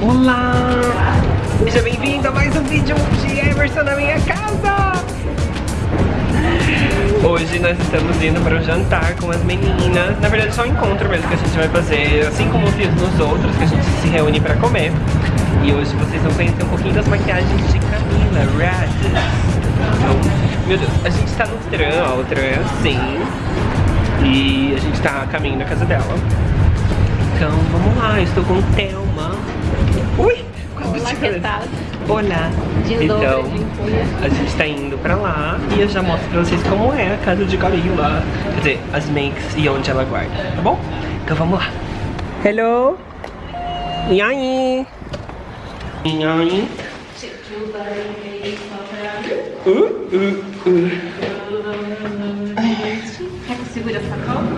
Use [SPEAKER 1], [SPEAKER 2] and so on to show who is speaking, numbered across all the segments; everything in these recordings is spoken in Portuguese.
[SPEAKER 1] Olá! Seja bem-vindo a mais um vídeo de Emerson na minha casa! Hoje nós estamos indo para o jantar com as meninas. Na verdade, só um encontro mesmo que a gente vai fazer, assim como fiz nos outros, que a gente se reúne para comer. E hoje vocês vão conhecer um pouquinho das maquiagens de Camila Rades. Então, meu Deus, a gente tá no tram, ó, o tram é assim. E a gente tá a caminho da casa dela. Então, vamos lá, eu estou com Thelma. Ui!
[SPEAKER 2] Olá, que tal?
[SPEAKER 1] Olá!
[SPEAKER 2] De
[SPEAKER 1] então, a gente tá indo pra lá e eu já mostro pra vocês como é a casa de Camila. Quer dizer, as makes e onde ela guarda, tá bom? Então vamos lá. Hello! E aí? E aí? Uh, uh, uh.
[SPEAKER 2] Quer que eu segure essa calma?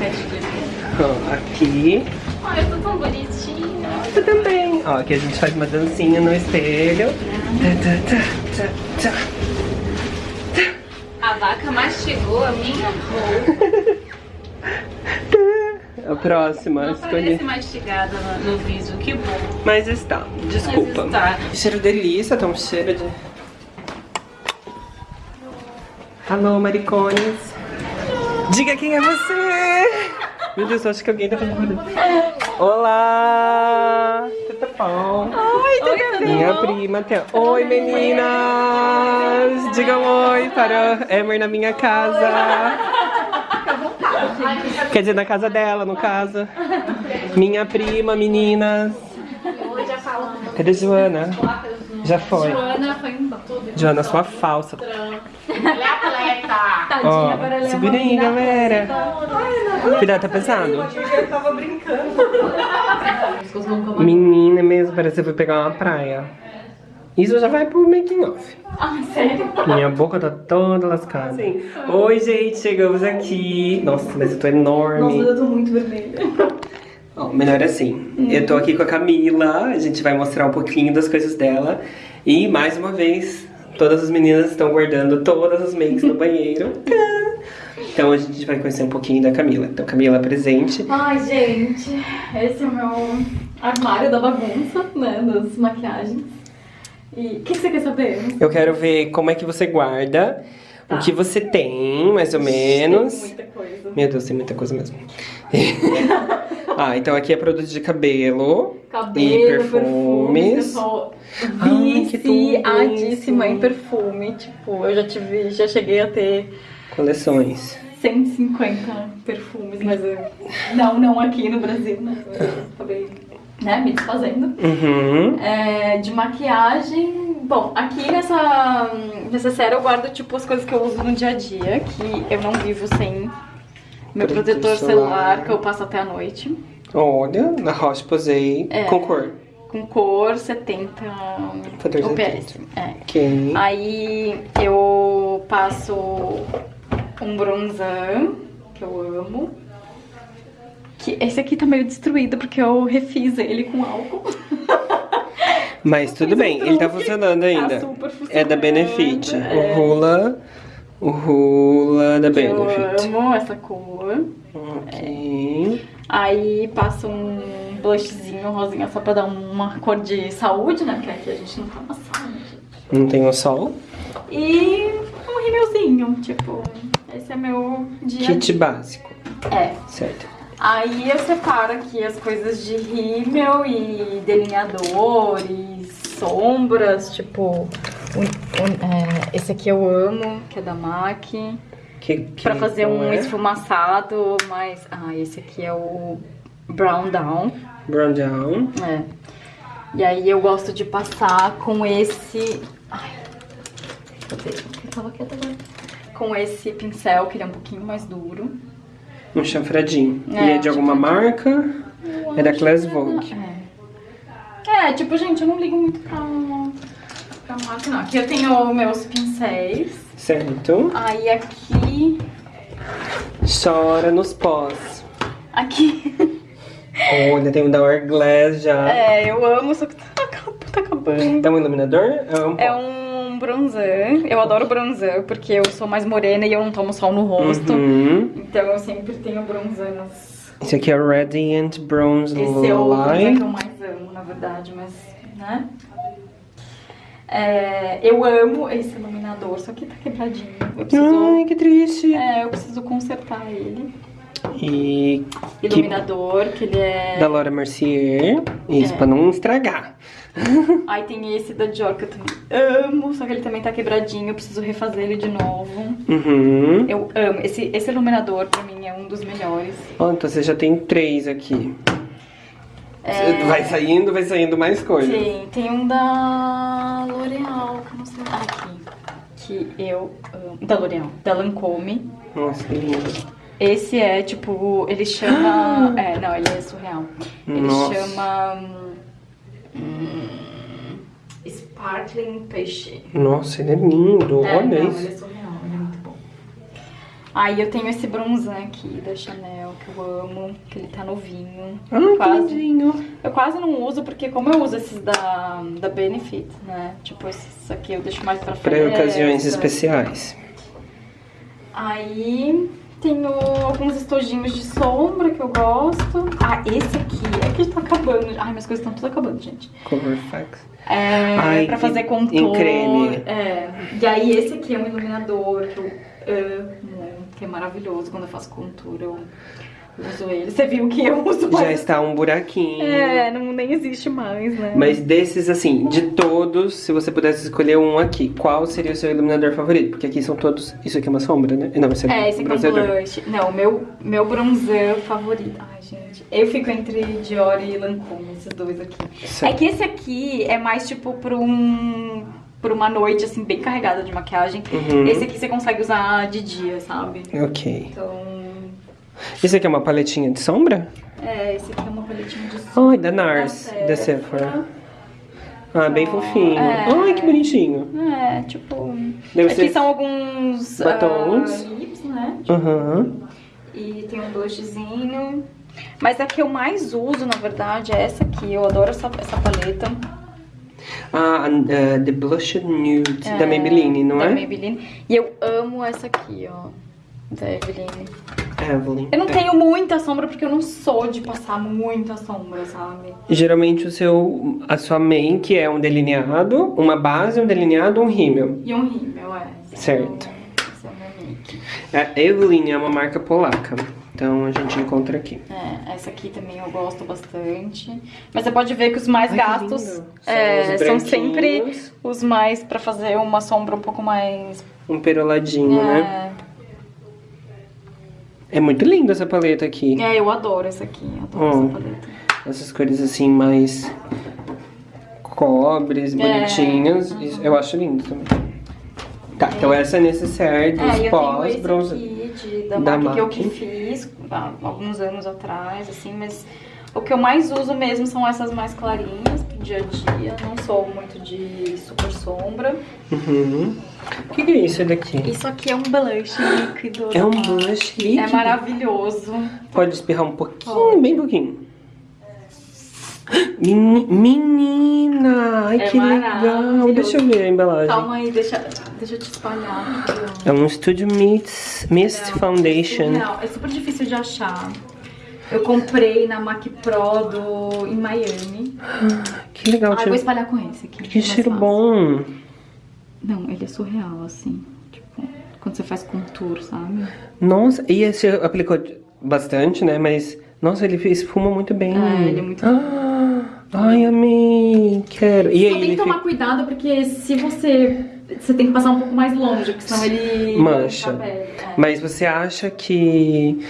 [SPEAKER 2] Fecha.
[SPEAKER 1] Ó, Aqui.
[SPEAKER 2] Ai, eu tô tão bonitinha.
[SPEAKER 1] Você também. Ó, aqui a gente faz uma dancinha no espelho. Tá, tá, tá, tá, tá.
[SPEAKER 2] A vaca mastigou a minha roupa.
[SPEAKER 1] A próxima,
[SPEAKER 2] Não
[SPEAKER 1] escolhi.
[SPEAKER 2] parece mastigada no, no vídeo, que bom.
[SPEAKER 1] Mas está, desculpa.
[SPEAKER 2] Mas está.
[SPEAKER 1] Cheiro delícia, tá um cheiro de... Alô, maricones. Diga quem é você. Meu Deus, eu acho que alguém tá falando. Olá. Tudo bom?
[SPEAKER 2] Oi, tudo
[SPEAKER 1] Minha prima tem... Oi, meninas. Digam oi para Emer na minha casa. Quer dizer, na casa dela, no caso. Minha prima, meninas. Cadê Joana? Já foi.
[SPEAKER 2] Joana foi embora.
[SPEAKER 1] Joana, sua falsa.
[SPEAKER 2] Tadinha,
[SPEAKER 1] Ó,
[SPEAKER 2] agora ela é
[SPEAKER 1] segura aí,
[SPEAKER 2] menina
[SPEAKER 1] galera. Cuidado, tá pesado?
[SPEAKER 3] Eu tava brincando.
[SPEAKER 1] Menina mesmo, parece que eu fui pegar uma praia. Isso já vai pro making off.
[SPEAKER 2] Ah, sério?
[SPEAKER 1] Minha boca tá toda lascada. Oi, gente, chegamos aqui. Nossa, mas eu tô enorme.
[SPEAKER 3] Nossa, eu tô muito vermelha.
[SPEAKER 1] Ó, melhor assim. Eu tô aqui com a Camila, a gente vai mostrar um pouquinho das coisas dela. E mais uma vez, todas as meninas estão guardando todas as makes no banheiro. Então a gente vai conhecer um pouquinho da Camila. Então, Camila presente.
[SPEAKER 2] Ai, gente, esse é o meu armário da bagunça, né, das maquiagens. E o que você quer saber?
[SPEAKER 1] Eu quero ver como é que você guarda, o que você tem, mais ou menos.
[SPEAKER 2] Tem muita coisa.
[SPEAKER 1] Meu Deus, tem muita coisa mesmo. ah, então aqui é produto de cabelo.
[SPEAKER 2] Cabelo,
[SPEAKER 1] E
[SPEAKER 2] perfumes. viciadíssima em perfume. Tipo, eu já tive, já cheguei a ter
[SPEAKER 1] Coleções.
[SPEAKER 2] 150 perfumes, mas eu... Não, não aqui no Brasil, né? Eu acabei, né, me desfazendo.
[SPEAKER 1] Uhum.
[SPEAKER 2] É, de maquiagem, bom, aqui nessa, nessa série eu guardo tipo as coisas que eu uso no dia a dia, que eu não vivo sem meu
[SPEAKER 1] Protetor solar.
[SPEAKER 2] celular, que eu passo até a noite,
[SPEAKER 1] Olha, na Roche posei
[SPEAKER 2] É.
[SPEAKER 1] com cor.
[SPEAKER 2] com cor 70
[SPEAKER 1] Fator
[SPEAKER 2] UPS. É.
[SPEAKER 1] Ok.
[SPEAKER 2] Aí eu passo um bronzão, que eu amo. Que esse aqui tá meio destruído porque eu refiz ele com álcool.
[SPEAKER 1] Mas tudo bem, ele tá funcionando ainda.
[SPEAKER 2] Tá super funcionando.
[SPEAKER 1] É da Benefit.
[SPEAKER 2] É.
[SPEAKER 1] O Rula. O Rula da Benefit.
[SPEAKER 2] Eu amo essa cor.
[SPEAKER 1] Ok.
[SPEAKER 2] Aí passo um blushzinho rosinha só pra dar uma cor de saúde, né? Porque aqui a gente não toma sol, né, gente?
[SPEAKER 1] Não tem o sol.
[SPEAKER 2] E um rímelzinho, tipo, esse é meu dia.
[SPEAKER 1] Kit básico.
[SPEAKER 2] É.
[SPEAKER 1] Certo.
[SPEAKER 2] Aí eu separo aqui as coisas de rímel e delineadores, sombras, tipo. É, esse aqui eu amo, que é da MAC.
[SPEAKER 1] Que, que
[SPEAKER 2] Pra fazer
[SPEAKER 1] cor
[SPEAKER 2] um
[SPEAKER 1] é?
[SPEAKER 2] esfumaçado, mas. Ah, esse aqui é o Brown Down.
[SPEAKER 1] Brown down.
[SPEAKER 2] É. E aí eu gosto de passar com esse. Ai. Cadê? Eu tava quieta agora. Com esse pincel, que ele é um pouquinho mais duro.
[SPEAKER 1] Um chanfradinho.
[SPEAKER 2] É,
[SPEAKER 1] e é de alguma marca? É da Class Vogue.
[SPEAKER 2] É. É, tipo, gente, eu não ligo muito pra, pra marca, não. Aqui eu tenho meus pincéis.
[SPEAKER 1] Certo.
[SPEAKER 2] Aí aqui.
[SPEAKER 1] Chora nos pós.
[SPEAKER 2] Aqui.
[SPEAKER 1] Olha, tem um da Hourglass já.
[SPEAKER 2] É, eu amo, só que tá, tá acabando.
[SPEAKER 1] É um iluminador? É um
[SPEAKER 2] É um bronzer. Eu adoro bronzer, porque eu sou mais morena e eu não tomo sol no rosto.
[SPEAKER 1] Uhum.
[SPEAKER 2] Então eu sempre tenho bronzer nas,
[SPEAKER 1] Esse aqui é o Radiant Bronze
[SPEAKER 2] Esse é o é que
[SPEAKER 1] Light.
[SPEAKER 2] eu mais amo, na verdade, mas, né? É, eu amo esse iluminador, só que tá quebradinho. Preciso,
[SPEAKER 1] Ai, que triste.
[SPEAKER 2] é, eu preciso consertar ele.
[SPEAKER 1] E que,
[SPEAKER 2] Iluminador, que ele é...
[SPEAKER 1] da Laura Mercier. Isso,
[SPEAKER 2] É.
[SPEAKER 1] pra não estragar.
[SPEAKER 2] Aí tem esse da Dior que eu também amo, só que ele também tá quebradinho, eu preciso refazer ele de novo.
[SPEAKER 1] Uhum.
[SPEAKER 2] Eu amo. Esse, esse iluminador, pra mim, é um dos melhores.
[SPEAKER 1] Ó, então você já tem três aqui.
[SPEAKER 2] É.
[SPEAKER 1] Vai saindo, vai saindo mais coisas.
[SPEAKER 2] Tem, tem um da L'Oreal, que eu não sei. Ah, aqui. Que eu amo. Da L'Oreal. Da Lancome.
[SPEAKER 1] Nossa, que lindo.
[SPEAKER 2] Esse é, tipo, ele chama... É, não, ele é surreal. Ele
[SPEAKER 1] Nossa.
[SPEAKER 2] chama... hum, Sparkling Peixe.
[SPEAKER 1] Nossa, ele é lindo.
[SPEAKER 2] É,
[SPEAKER 1] Olha
[SPEAKER 2] não,
[SPEAKER 1] isso.
[SPEAKER 2] ele é surreal, ele é muito bom. Aí eu tenho esse bronzan aqui da Chanel, que eu amo, que ele tá novinho.
[SPEAKER 1] Ah, que
[SPEAKER 2] quase. Eu quase não uso, porque como eu uso esses da, da Benefit, né? Tipo, esses aqui eu deixo mais pra
[SPEAKER 1] Para
[SPEAKER 2] festa.
[SPEAKER 1] ocasiões especiais.
[SPEAKER 2] Aí tenho alguns estojinhos de sombra que eu gosto. Ah, esse aqui é que tá acabando. Ai, minhas coisas estão tudo acabando, gente.
[SPEAKER 1] Cover Facts.
[SPEAKER 2] É,
[SPEAKER 1] Ai,
[SPEAKER 2] pra fazer contorno.
[SPEAKER 1] em creme.
[SPEAKER 2] É. E aí esse aqui é um iluminador que eu amo, que é maravilhoso quando eu faço contour. Eu uso ele. Você viu que eu uso
[SPEAKER 1] Já
[SPEAKER 2] mais.
[SPEAKER 1] está um buraquinho.
[SPEAKER 2] É, não, nem existe mais, né?
[SPEAKER 1] Mas desses, assim, de todos, se você pudesse escolher um aqui, qual seria o seu iluminador favorito? Porque aqui são todos. Isso aqui é uma sombra, né? Não, esse aqui
[SPEAKER 2] É, esse aqui é um blush. Não, meu, meu bronzer favorito. Ai, gente. Eu fico entre Dior e Lancôme, esses dois aqui.
[SPEAKER 1] Certo.
[SPEAKER 2] É que esse aqui é mais tipo pra um. Por uma noite, assim, bem carregada de maquiagem.
[SPEAKER 1] Uhum.
[SPEAKER 2] Esse aqui você consegue usar de dia, sabe?
[SPEAKER 1] Ok.
[SPEAKER 2] Então.
[SPEAKER 1] Esse aqui é uma paletinha de sombra?
[SPEAKER 2] É, esse aqui é uma paletinha de sombra.
[SPEAKER 1] Ai, da NARS, da Sephora. Ah, bem fofinho.
[SPEAKER 2] É.
[SPEAKER 1] Ai, que bonitinho.
[SPEAKER 2] É, tipo.
[SPEAKER 1] Deve
[SPEAKER 2] aqui
[SPEAKER 1] ser-
[SPEAKER 2] são alguns.
[SPEAKER 1] Batons.
[SPEAKER 2] ah, lips, né?
[SPEAKER 1] Aham.
[SPEAKER 2] E tem um blushzinho. Mas a que eu mais uso, na verdade, é essa aqui. Eu adoro essa, essa paleta.
[SPEAKER 1] Ah, uh, The Blushed Nude, da
[SPEAKER 2] É,
[SPEAKER 1] Maybelline, não
[SPEAKER 2] da
[SPEAKER 1] é?
[SPEAKER 2] Maybelline. E eu amo essa aqui, ó. Da Eveline.
[SPEAKER 1] Evelyn.
[SPEAKER 2] Eu não
[SPEAKER 1] É.
[SPEAKER 2] tenho muita sombra porque eu não sou de passar muita sombra, sabe?
[SPEAKER 1] Geralmente o seu, a sua main, que é um delineado, uma base, um delineado, um rímel.
[SPEAKER 2] E um rímel, é.
[SPEAKER 1] Certo.
[SPEAKER 2] É o, esse é o meu make.
[SPEAKER 1] A Evelyn é uma marca polaca, então a gente encontra aqui.
[SPEAKER 2] É, essa aqui também eu gosto bastante. Mas você pode ver que os mais
[SPEAKER 1] Ai,
[SPEAKER 2] gastos
[SPEAKER 1] lindo.
[SPEAKER 2] é,
[SPEAKER 1] São
[SPEAKER 2] são sempre os mais pra fazer uma sombra um pouco mais.
[SPEAKER 1] Um peroladinho, né?
[SPEAKER 2] É,
[SPEAKER 1] É muito linda essa paleta aqui.
[SPEAKER 2] é, eu adoro essa aqui. Adoro
[SPEAKER 1] Hum.
[SPEAKER 2] essa paleta.
[SPEAKER 1] Essas cores assim mais cobres, bonitinhas. Isso eu acho lindo também. Tá, então essa é necessaire dos
[SPEAKER 2] É, e eu tenho
[SPEAKER 1] pós
[SPEAKER 2] esse
[SPEAKER 1] bronze.
[SPEAKER 2] aqui de, da,
[SPEAKER 1] da
[SPEAKER 2] MAC que eu que fiz há alguns anos atrás, assim, mas o que eu mais uso mesmo são essas mais clarinhas pro dia a dia. Não sou muito de super sombra.
[SPEAKER 1] Uhum. O que, que é isso daqui?
[SPEAKER 2] Isso aqui é um blush líquido.
[SPEAKER 1] É um blush líquido.
[SPEAKER 2] É maravilhoso.
[SPEAKER 1] Pode espirrar um pouquinho, bem pouquinho. Meni- Menina, ai
[SPEAKER 2] É
[SPEAKER 1] que legal. Deixa eu ver a embalagem.
[SPEAKER 2] Calma aí, deixa, deixa eu te espalhar. aqui.
[SPEAKER 1] É um Studio Mist, Mist
[SPEAKER 2] Não,
[SPEAKER 1] Foundation.
[SPEAKER 2] surreal. É super difícil de achar. Eu comprei na Mac Pro do, em Miami.
[SPEAKER 1] Que legal,
[SPEAKER 2] Ah, eu vou espalhar com esse aqui.
[SPEAKER 1] Que cheiro
[SPEAKER 2] fácil.
[SPEAKER 1] bom.
[SPEAKER 2] Não, ele é surreal, assim. Tipo, quando você faz contour, sabe?
[SPEAKER 1] Nossa, e esse aplicou bastante, né? Mas, nossa, ele espuma muito bem.
[SPEAKER 2] É, ele é muito
[SPEAKER 1] ah, Ai, amei. Quero. E
[SPEAKER 2] Só
[SPEAKER 1] aí,
[SPEAKER 2] tem que tomar
[SPEAKER 1] fica...
[SPEAKER 2] cuidado, porque se você... Você tem que passar um pouco mais longe, porque senão ele...
[SPEAKER 1] Mancha.
[SPEAKER 2] É,
[SPEAKER 1] Mas você acha que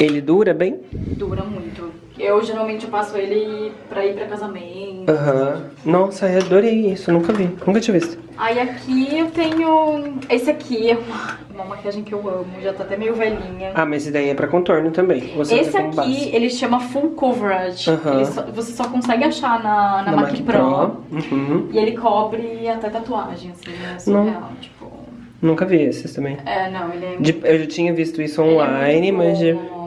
[SPEAKER 1] ele dura bem?
[SPEAKER 2] Dura muito. Eu, geralmente, eu passo ele pra ir pra casamento.
[SPEAKER 1] Aham. Nossa, eu adorei isso. Nunca vi. Nunca tinha visto.
[SPEAKER 2] Aí aqui eu tenho... Esse aqui é uma, uma maquiagem que eu amo. Já tá até meio velhinha.
[SPEAKER 1] Ah, mas esse daí é pra contorno também. Você
[SPEAKER 2] Esse aqui,
[SPEAKER 1] base.
[SPEAKER 2] ele chama Full Coverage. Ele só- você só consegue achar na, na,
[SPEAKER 1] Na
[SPEAKER 2] Mac, Pro.
[SPEAKER 1] Uhum.
[SPEAKER 2] E ele cobre até tatuagem, assim, é surreal. Tipo,
[SPEAKER 1] Nunca vi esses também.
[SPEAKER 2] é, não, ele é
[SPEAKER 1] De- eu já tinha visto isso
[SPEAKER 2] é
[SPEAKER 1] online,
[SPEAKER 2] muito
[SPEAKER 1] mas... De...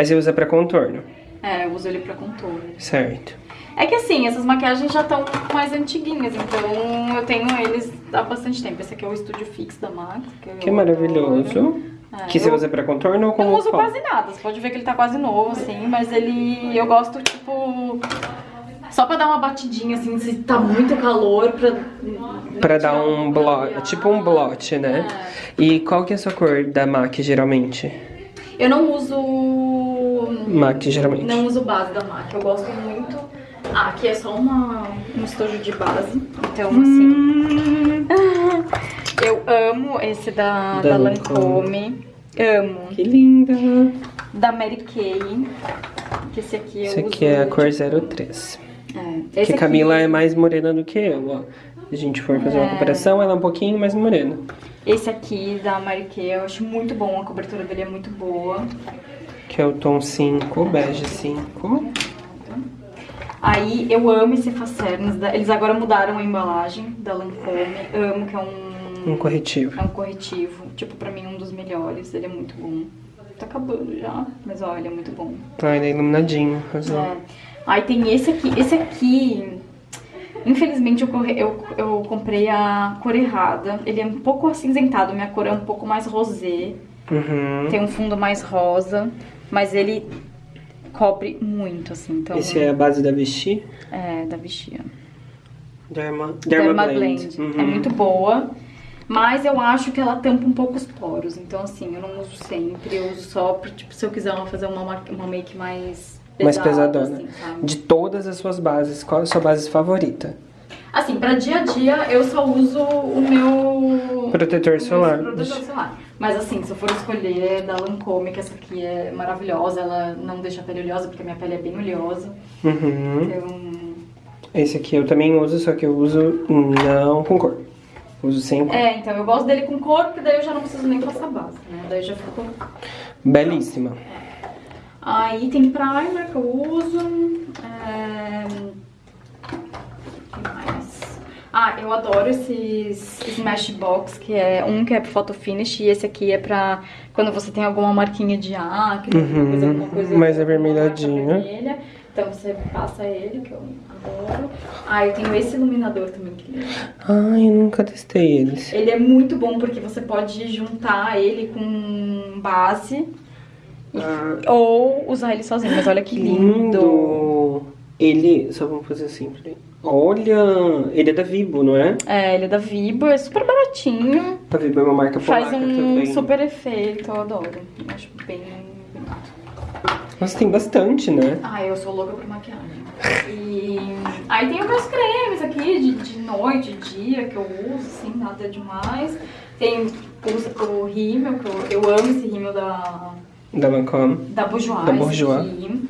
[SPEAKER 1] Aí você usa pra contorno.
[SPEAKER 2] É, eu uso ele pra contorno.
[SPEAKER 1] Certo.
[SPEAKER 2] É que assim, essas maquiagens já estão mais antiguinhas, então eu tenho eles há bastante tempo. Esse aqui é o Studio Fix da MAC. Que, eu
[SPEAKER 1] Que maravilhoso.
[SPEAKER 2] adoro. É,
[SPEAKER 1] Que você
[SPEAKER 2] eu-
[SPEAKER 1] usa pra contorno ou como
[SPEAKER 2] Não uso
[SPEAKER 1] pó?
[SPEAKER 2] quase nada, você pode ver que ele tá quase novo, assim, mas ele. Eu gosto, tipo. Só pra dar uma batidinha, assim, se tá muito calor, pra.
[SPEAKER 1] Pra dar um blot, tipo um blot, né? E qual que é a sua cor da MAC, geralmente?
[SPEAKER 2] Eu não uso.
[SPEAKER 1] MAC, geralmente.
[SPEAKER 2] Não uso base da MAC, eu gosto muito. Ah, aqui é só uma, um estojo de base, então assim. eu amo esse da,
[SPEAKER 1] Da
[SPEAKER 2] da
[SPEAKER 1] Lancôme.
[SPEAKER 2] Lancôme. Amo.
[SPEAKER 1] Que linda!
[SPEAKER 2] Da Mary Kay. Que esse aqui eu
[SPEAKER 1] Esse
[SPEAKER 2] uso.
[SPEAKER 1] aqui é a cor 03.
[SPEAKER 2] É,
[SPEAKER 1] Que a Camila é mais morena do que eu, ó. Se a gente for fazer uma
[SPEAKER 2] É.
[SPEAKER 1] comparação, ela é um pouquinho mais morena.
[SPEAKER 2] Esse aqui da Mary Kay eu acho muito bom, a cobertura dele é muito boa.
[SPEAKER 1] Que é o tom 5, bege 5.
[SPEAKER 2] Aí eu amo esse Facernes, eles agora mudaram a embalagem da Lancôme. Amo que é um
[SPEAKER 1] Um corretivo.
[SPEAKER 2] é um corretivo, tipo pra mim um dos melhores, ele é muito bom. Tá acabando já, mas ele é muito bom.
[SPEAKER 1] Ah, ele é iluminadinho, azul.
[SPEAKER 2] É. Aí tem esse aqui, esse aqui, infelizmente eu, corre- eu, eu comprei a cor errada. Ele é um pouco acinzentado, minha cor é um pouco mais rosé,
[SPEAKER 1] Uhum.
[SPEAKER 2] tem um fundo mais rosa, mas ele cobre muito, assim, então...
[SPEAKER 1] Esse é a base da Vichy.
[SPEAKER 2] É, da Vichy.
[SPEAKER 1] Derma,
[SPEAKER 2] Derma,
[SPEAKER 1] Derma,
[SPEAKER 2] Blend.
[SPEAKER 1] Blend. Uhum.
[SPEAKER 2] É muito boa. Mas eu acho que ela tampa um pouco os poros. Então, assim, eu não uso sempre. Eu uso só, pra, tipo, se eu quiser fazer uma, ma- uma make mais
[SPEAKER 1] Mais
[SPEAKER 2] pesada,
[SPEAKER 1] pesadona.
[SPEAKER 2] assim?
[SPEAKER 1] De todas as suas bases, qual é a sua base favorita?
[SPEAKER 2] Assim, pra dia a dia, eu só uso o meu...
[SPEAKER 1] Protetor
[SPEAKER 2] o
[SPEAKER 1] solar.
[SPEAKER 2] Protetor solar. Mas assim, se eu for escolher da Lancôme, que essa aqui é maravilhosa, ela não deixa a pele oleosa, porque a minha pele é bem oleosa.
[SPEAKER 1] Uhum.
[SPEAKER 2] Então,
[SPEAKER 1] Esse aqui eu também uso, só que eu uso não com cor. Uso sem cor.
[SPEAKER 2] é, então eu gosto dele com cor, porque daí eu já não preciso nem passar base, né? Daí já fica
[SPEAKER 1] Belíssima.
[SPEAKER 2] Aí tem primer que eu uso. É... Ah, eu adoro esses Smashbox, que é um que é pro photo finish e esse aqui é pra quando você tem alguma marquinha de acne, alguma coisa,
[SPEAKER 1] Uhum,
[SPEAKER 2] alguma coisa
[SPEAKER 1] mais avermelhadinha.
[SPEAKER 2] vermelha. Então você passa ele, que eu adoro. Ah, eu tenho esse iluminador também, que ele
[SPEAKER 1] Ai, eu nunca testei eles.
[SPEAKER 2] ele é muito bom porque você pode juntar ele com base
[SPEAKER 1] Ah,
[SPEAKER 2] ou usar ele sozinho. Mas olha que
[SPEAKER 1] que
[SPEAKER 2] lindo.
[SPEAKER 1] lindo! Ele, só vamos fazer assim, peraí. Olha, ele é da Vibo, não é?
[SPEAKER 2] É, ele é da Vibo, é super baratinho.
[SPEAKER 1] A Vibo é uma marca
[SPEAKER 2] Faz
[SPEAKER 1] polaca
[SPEAKER 2] um
[SPEAKER 1] também.
[SPEAKER 2] super efeito, eu adoro. Eu acho bem bonito.
[SPEAKER 1] Nossa, tem bastante, né?
[SPEAKER 2] Ah, eu sou louca por maquiagem. E aí tem os meus cremes aqui de, de noite, de dia, que eu uso, assim, nada demais. Tem o, o rímel, que eu, eu amo esse rímel da,
[SPEAKER 1] Da Lancôme.
[SPEAKER 2] da Bourjois.
[SPEAKER 1] Da Bourjois.
[SPEAKER 2] aqui.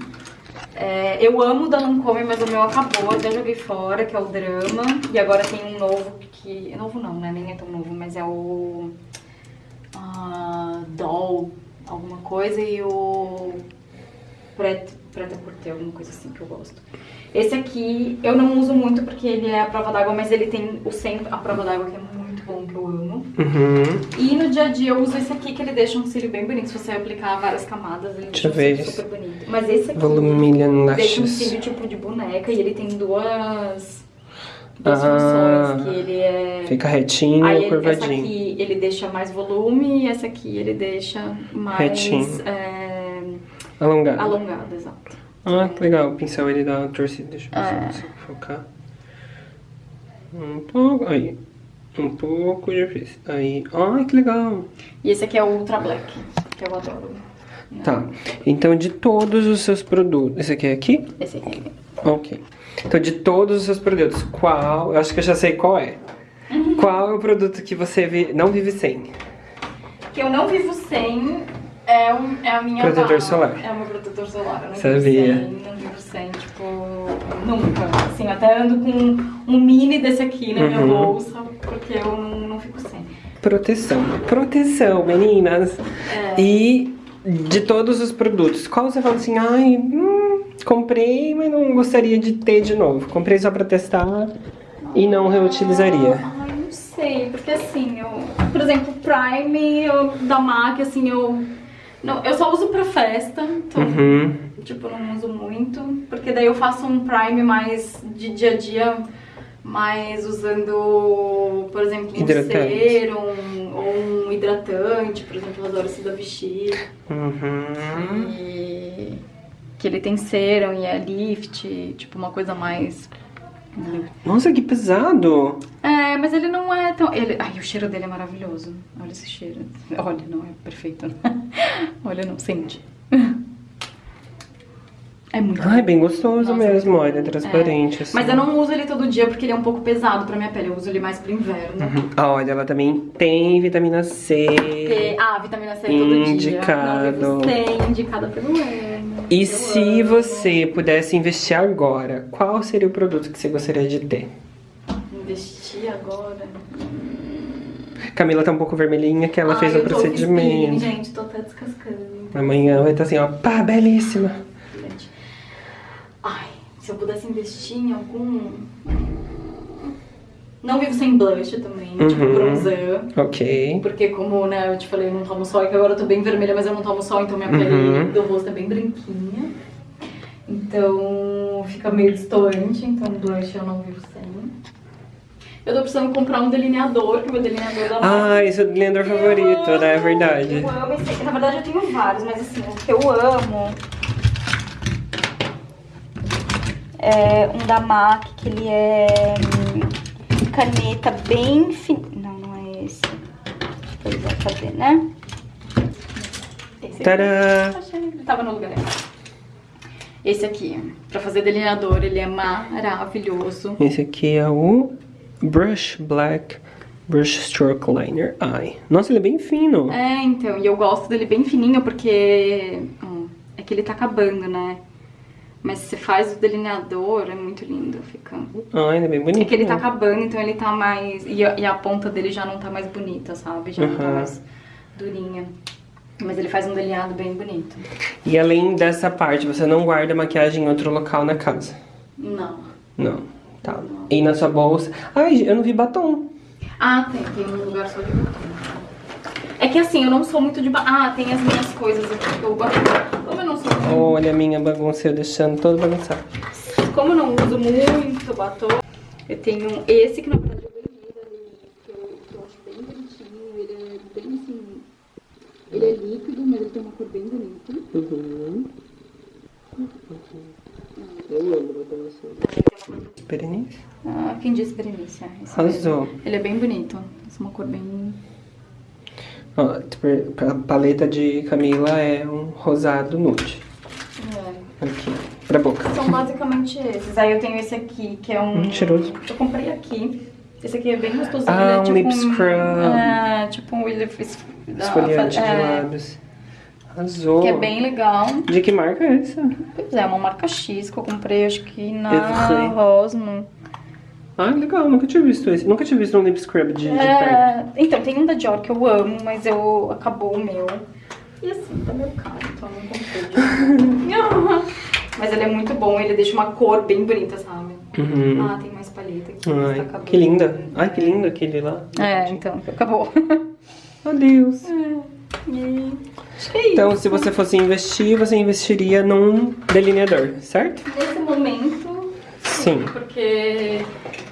[SPEAKER 2] É, eu amo da Lancôme, mas o meu acabou, até joguei fora, que é o Drama. E agora tem um novo que... Novo não, né? Nem é tão novo, mas é o... ah, Doll, alguma coisa, e o... Preta, Cortê, alguma coisa assim que eu gosto. Esse aqui eu não uso muito porque ele é a prova d'água, mas ele tem o centro, a prova d'água que é
[SPEAKER 1] Uhum.
[SPEAKER 2] E no dia a dia eu uso esse aqui que ele deixa um cílio bem bonito. Se você aplicar várias camadas, ele
[SPEAKER 1] Deixa
[SPEAKER 2] um cílio super bonito. Mas esse aqui
[SPEAKER 1] Volumilian
[SPEAKER 2] deixa um cílio tipo de boneca e ele tem duas, duas
[SPEAKER 1] Ah,
[SPEAKER 2] funções, que ele é...
[SPEAKER 1] Fica retinho
[SPEAKER 2] Aí
[SPEAKER 1] ou
[SPEAKER 2] ele- essa
[SPEAKER 1] curvadinho.
[SPEAKER 2] aqui ele deixa mais volume e essa aqui ele deixa mais
[SPEAKER 1] Retinho.
[SPEAKER 2] é,
[SPEAKER 1] Alongado.
[SPEAKER 2] alongado, exato.
[SPEAKER 1] Ah, que legal. O pincel ele dá uma torcida. Deixa eu ver se
[SPEAKER 2] É.
[SPEAKER 1] eu consigo focar. Um pouco. Aí. Um pouco, fiz. Aí. Ai, que legal.
[SPEAKER 2] E esse aqui é o Ultra Black, que eu adoro.
[SPEAKER 1] Tá. Então, de todos os seus produtos. Esse aqui é aqui?
[SPEAKER 2] Esse aqui.
[SPEAKER 1] Ok. Então, de todos os seus produtos, qual. Eu acho que eu já sei qual é.
[SPEAKER 2] Uhum.
[SPEAKER 1] Qual é o produto que você vi- não vive sem?
[SPEAKER 2] Que eu não vivo sem é, um, é a minha
[SPEAKER 1] Protetor
[SPEAKER 2] barra.
[SPEAKER 1] solar.
[SPEAKER 2] É o meu protetor solar. Eu não
[SPEAKER 1] Sabia.
[SPEAKER 2] vivo sem, não vivo sem, tipo, nunca. Assim, eu até ando com um mini desse aqui na minha
[SPEAKER 1] Uhum.
[SPEAKER 2] bolsa, porque eu não, não fico sem.
[SPEAKER 1] Proteção. Proteção, meninas.
[SPEAKER 2] É.
[SPEAKER 1] E de todos os produtos, qual você fala assim, ai, hum, comprei, mas não gostaria de ter de novo. Comprei só pra testar e não reutilizaria.
[SPEAKER 2] Ai, não sei, porque assim, eu, por exemplo, Prime eu, da MAC, assim, eu. Não, eu só uso pra festa, então,
[SPEAKER 1] Uhum.
[SPEAKER 2] tipo, não uso muito, porque daí eu faço um Prime mais de dia a dia, mais usando, por exemplo, um
[SPEAKER 1] Hidratante.
[SPEAKER 2] serum um hidratante, por exemplo, eu adoro esse da Vichy.
[SPEAKER 1] Uhum.
[SPEAKER 2] E que ele tem serum e é lift, tipo uma coisa mais.
[SPEAKER 1] Nossa, que pesado.
[SPEAKER 2] É, mas ele não é tão. Ele... Ai, o cheiro dele é maravilhoso. Olha esse cheiro. Olha, não, é perfeito. Olha, não, sente. É muito
[SPEAKER 1] Ai, bem gostoso
[SPEAKER 2] Nossa,
[SPEAKER 1] mesmo,
[SPEAKER 2] é.
[SPEAKER 1] olha, transparente. assim.
[SPEAKER 2] Mas eu não uso ele todo dia porque ele é um pouco pesado pra minha pele. Eu uso ele mais pro inverno.
[SPEAKER 1] Uhum. Ah, olha, ela também tem vitamina C.
[SPEAKER 2] Ah, vitamina C todo
[SPEAKER 1] Indicado.
[SPEAKER 2] dia. Não vivo sem, indicada pelo Emo.
[SPEAKER 1] E se você pudesse investir agora, qual seria o produto que você gostaria de ter?
[SPEAKER 2] Investir agora.
[SPEAKER 1] Camila tá um pouco vermelhinha que ela
[SPEAKER 2] Ai,
[SPEAKER 1] fez o
[SPEAKER 2] tô
[SPEAKER 1] procedimento.
[SPEAKER 2] fispinha, gente, tô até descascando.
[SPEAKER 1] Amanhã vai estar assim, ó, pá, belíssima.
[SPEAKER 2] Ai, se eu pudesse investir em algum. Não vivo sem blush também, tipo
[SPEAKER 1] Uhum.
[SPEAKER 2] bronzer.
[SPEAKER 1] Ok.
[SPEAKER 2] Porque como, né, eu te falei, eu não tomo sol, e que agora eu tô bem vermelha, mas eu não tomo sol, então minha
[SPEAKER 1] Uhum.
[SPEAKER 2] pele do rosto é bem branquinha. Então fica meio distoante, então blush eu não vivo sem. Eu tô precisando comprar um delineador, que o meu delineador da marca.
[SPEAKER 1] Ah, esse é o blender favorito, né? É verdade.
[SPEAKER 2] Eu amo esse. Na verdade, eu tenho vários, mas assim, o que eu amo é um da MAC, que ele é hum, caneta bem fininha. Não, não é esse. Pois é, cadê, né? Esse aqui.
[SPEAKER 1] Tadã!
[SPEAKER 2] Achei ele tava no lugar errado. Esse aqui, pra fazer delineador, ele é maravilhoso.
[SPEAKER 1] Esse aqui é o Brush Black Brush Stroke Liner Eye. Nossa, ele é bem fino.
[SPEAKER 2] É, então, e eu gosto dele bem fininho porque hum, é que ele tá acabando, né? Mas se você faz o delineador, é muito lindo, fica.
[SPEAKER 1] Ah, ele é bem bonito.
[SPEAKER 2] É que ele tá
[SPEAKER 1] né?
[SPEAKER 2] acabando, então ele tá mais. E a, e a ponta dele já não tá mais bonita, sabe? Já não tá mais durinha. Mas ele faz um delineado bem bonito.
[SPEAKER 1] E além dessa parte, você não guarda maquiagem em outro local na casa?
[SPEAKER 2] Não.
[SPEAKER 1] Não. Tá. E na sua bolsa? Ai, eu não vi batom.
[SPEAKER 2] Ah, tem, tem um lugar só de batom. É que assim, eu não sou muito de ba... Ah, tem as minhas coisas aqui que eu guardo. Como eu não
[SPEAKER 1] Olha a minha bagunça, eu deixando todo bagunçado.
[SPEAKER 2] Como eu não uso muito batom, eu tenho esse que na verdade eu ganhei da que eu, que eu acho bem bonitinho. Ele é bem assim. Ele é líquido, mas ele tem uma cor bem bonita.
[SPEAKER 1] Uhum. Eu amo batom assim. Berenice?
[SPEAKER 2] Ah, quem disse Berenice? esse
[SPEAKER 1] Arrasou.
[SPEAKER 2] Ele é bem bonito. Essa é uma cor bem.
[SPEAKER 1] Ó, tipo, a paleta de Camila é um rosado nude.
[SPEAKER 2] É.
[SPEAKER 1] Aqui, pra boca.
[SPEAKER 2] São basicamente esses. Aí eu tenho esse aqui, que é um.
[SPEAKER 1] Hum, cheiroso.
[SPEAKER 2] Eu comprei aqui. Esse aqui é bem gostosinho.
[SPEAKER 1] Ah,
[SPEAKER 2] é
[SPEAKER 1] um
[SPEAKER 2] tipo
[SPEAKER 1] lip scrub.
[SPEAKER 2] É, tipo um lip
[SPEAKER 1] Esfoliante de
[SPEAKER 2] é,
[SPEAKER 1] lábios. Arrasou.
[SPEAKER 2] Que é bem legal.
[SPEAKER 1] De que marca é essa?
[SPEAKER 2] Pois é, uma marca X que eu comprei, acho que na. Rosmo.
[SPEAKER 1] Ah, legal, nunca tinha visto esse. Nunca tinha visto um lip scrub de, de perto.
[SPEAKER 2] É, então, tem um da Dior que eu amo, mas eu acabou o meu. E assim, tá meio caro, então eu não comprei. mas ele é muito bom, ele deixa uma cor bem bonita, sabe?
[SPEAKER 1] Uhum.
[SPEAKER 2] Ah, tem mais paleta aqui.
[SPEAKER 1] Ai,
[SPEAKER 2] tá
[SPEAKER 1] que linda. Ai, que lindo aquele lá.
[SPEAKER 2] É, então, acabou.
[SPEAKER 1] Adeus.
[SPEAKER 2] E é isso.
[SPEAKER 1] Então, se você fosse investir, você investiria num delineador, certo?
[SPEAKER 2] Nesse momento,
[SPEAKER 1] Sim.
[SPEAKER 2] porque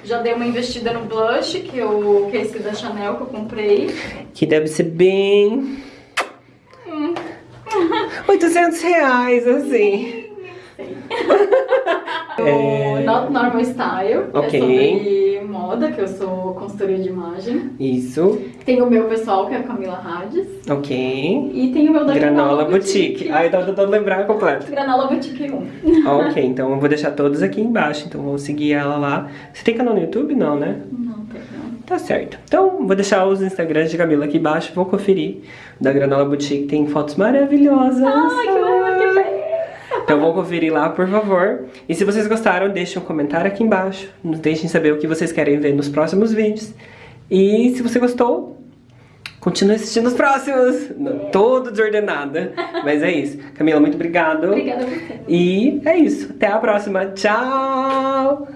[SPEAKER 2] já dei uma investida no blush, que, eu, que é esse da Chanel que eu comprei.
[SPEAKER 1] Que deve ser bem... 800 reais, assim.
[SPEAKER 2] O Not Normal Style,
[SPEAKER 1] Ok.
[SPEAKER 2] é sobre moda, que eu sou consultoria de imagem.
[SPEAKER 1] Isso.
[SPEAKER 2] Tem o meu pessoal, que é a Camila Hades.
[SPEAKER 1] Ok.
[SPEAKER 2] E tem o meu da
[SPEAKER 1] Granola Boutique. Ai, tô tentando lembrar completo.
[SPEAKER 2] Granola Boutique 1.
[SPEAKER 1] ok, então eu vou deixar todos aqui embaixo. Então vou seguir ela lá. Você tem canal no YouTube? Não, né?
[SPEAKER 2] Não, tem não.
[SPEAKER 1] Tá certo. Então, vou deixar os Instagrams de Camila aqui embaixo. Vou conferir. Da Granola Boutique tem fotos maravilhosas.
[SPEAKER 2] Ai, que horror, que.
[SPEAKER 1] Então vão conferir lá, por favor. E se vocês gostaram, deixem um comentário aqui embaixo. Nos deixem saber o que vocês querem ver nos próximos vídeos. E se você gostou, continue assistindo os próximos. Não, Todo desordenada. Mas é isso. Camila, muito obrigado.
[SPEAKER 2] Obrigada a você.
[SPEAKER 1] E é isso. Até a próxima. Tchau!